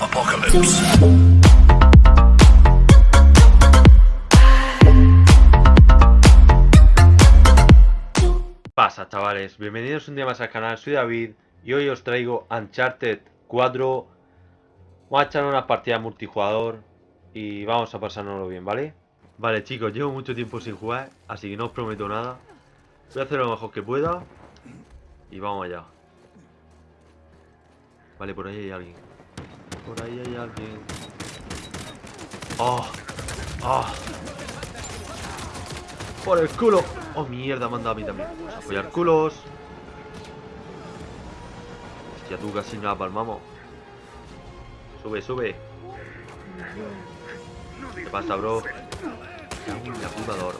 apocalypse. pasa chavales? Bienvenidos un día más al canal, soy David y hoy os traigo Uncharted 4 Vamos a echar una partida multijugador y vamos a pasárnoslo bien, ¿vale? Vale chicos, llevo mucho tiempo sin jugar, así que no os prometo nada Voy a hacer lo mejor que pueda y vamos allá Vale, por ahí hay alguien Por ahí hay alguien ¡Oh! ¡Oh! ¡Por el culo! ¡Oh, mierda! Me han dado a mí también Vamos apoyar culos Hostia, tú casi nada palmamos Sube, sube ¿Qué pasa, bro? La puta de oro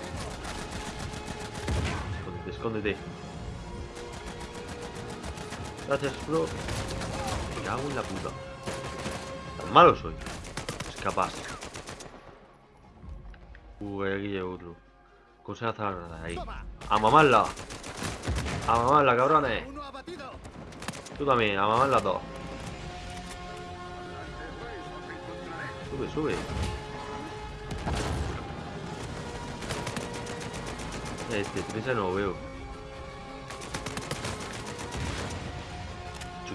Escóndete, escóndete Gracias, bro Me cago en la puta malo soy Es capaz. Uh, aquí hay otro Cosa de ahí. A mamarla. A mamarla, cabrones. Tú también, a mamarla todo Sube, sube. Este, Teresa no lo veo.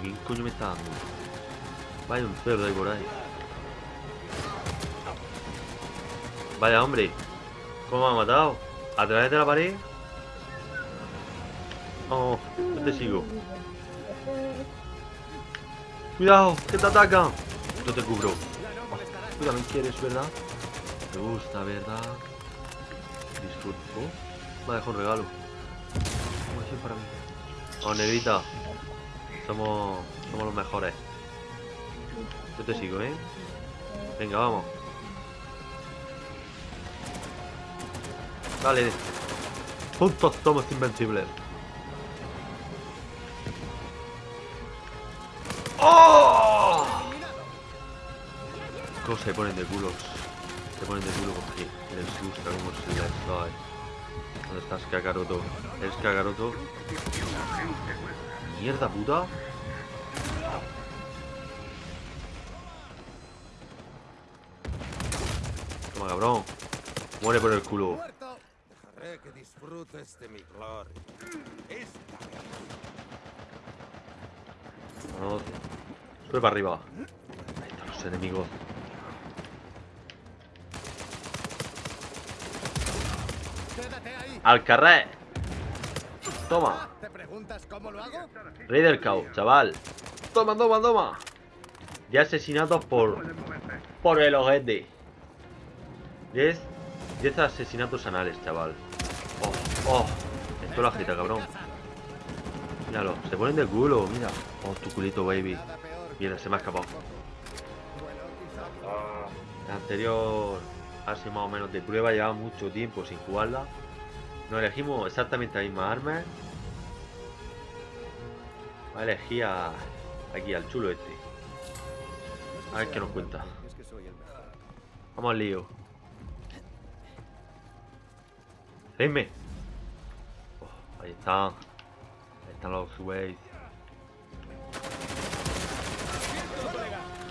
¿Quién coño me está dando? Vaya un cerdo ahí por ahí. Vaya hombre. ¿Cómo me ha matado? ¿A través de la pared? Oh, no te sigo. Cuidado, que te atacan. No te cubro. Oh, Tú también quieres, ¿verdad? Te gusta, ¿verdad? Disfruto. Oh, Me ha dejado un regalo. Como para mí Oh, negrita. Somos, somos los mejores Yo te sigo, ¿eh? Venga, vamos Vale. Juntos somos invencibles. ¡Oh! ¿Cómo se ponen de culos? Se ponen de culo porque les gusta como se les da. ¿Dónde estás, Kakaroto? ¿Eres Kakaroto? ¡Mierda puta! Toma, cabrón. Muere por el culo. que disfrutes de mi gloria. Vamos. Sube para arriba. Ahí están los enemigos. ¡Al carré! Toma. ¿Te preguntas cómo lo hago? Rey del caos, chaval. Toma, toma, toma. Ya asesinados por... Por el ojete. 10 10 asesinatos anales, chaval. Oh, oh. Esto lo agita, cabrón. Míralo, se ponen de culo, mira. Oh, tu culito, baby. Mira, se me ha escapado. La anterior así más o menos de prueba, lleva mucho tiempo sin jugarla. Nos elegimos exactamente la misma arma. Elegir a, aquí al chulo este. A ver qué nos cuenta. Vamos al lío. Dime. Oh, ahí están. Ahí están los ways.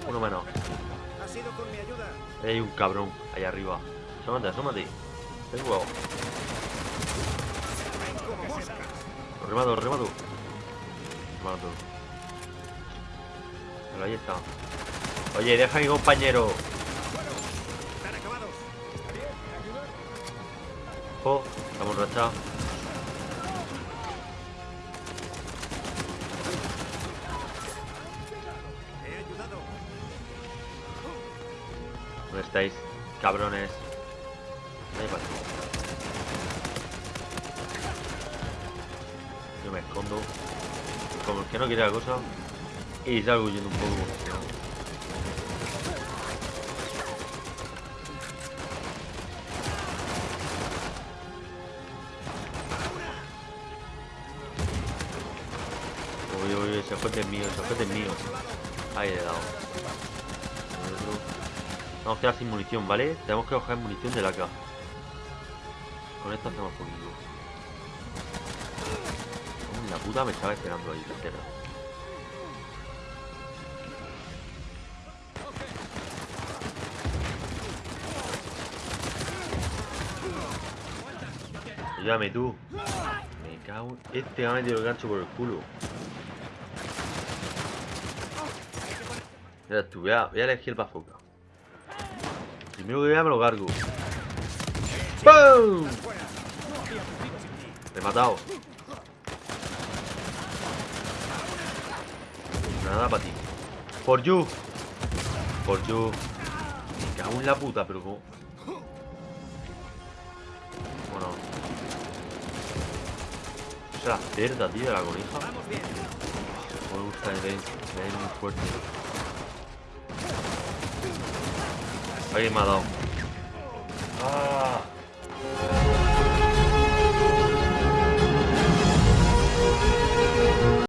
Uno menos. Hay un cabrón ahí arriba. Asómate, asómate. Ten huevo. Lo remato, lo remato. Remato. Pero ahí está. Oye, deja a mi compañero. Estamos rachados. ¿Dónde estáis, cabrones? Yo me escondo. Como el que no quiere la cosa. Y salgo yendo un poco. se fue del mío. Ahí le he dado. Vamos a quedar sin munición, ¿vale? Tenemos que coger munición de la acá. Con esto hacemos poquito. Oh, la puta me estaba esperando ahí, la tierra. Ayúdame tú. Me cago. Este me ha metido el gancho por el culo. Mira tú, voy a, voy a elegir el bazooka. Primero que vea me lo cargo. ¡Pum! Me he matado. Nada para ti. For you. For you. Me cago en la puta, pero como... Bueno. Es la cerda, tío, la conija. Me gusta el Bane. Bane es muy fuerte. Alguien me ha dado. ¡Ah!